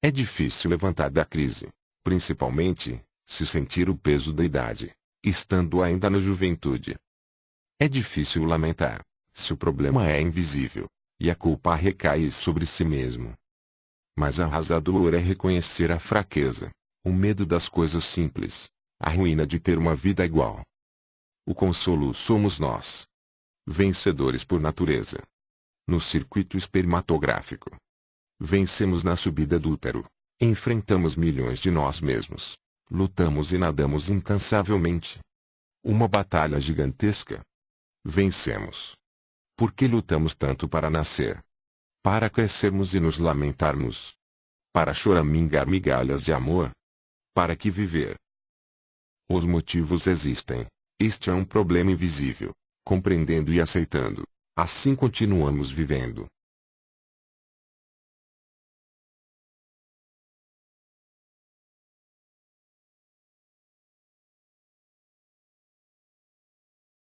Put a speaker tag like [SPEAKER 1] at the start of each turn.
[SPEAKER 1] É difícil levantar da crise, principalmente, se sentir o peso da idade, estando ainda na juventude. É difícil lamentar, se o problema é invisível, e a culpa recai sobre si mesmo. Mas arrasador é reconhecer a fraqueza, o medo das coisas simples, a ruína de ter uma vida igual. O consolo somos nós. Vencedores por natureza. No circuito espermatográfico. Vencemos na subida do útero. Enfrentamos milhões de nós mesmos. Lutamos e nadamos incansavelmente. Uma batalha gigantesca. Vencemos. Por que lutamos tanto para nascer? Para crescermos e nos lamentarmos? Para choramingar migalhas de amor? Para que viver? Os motivos existem. Este é um problema invisível. Compreendendo e aceitando. Assim continuamos vivendo.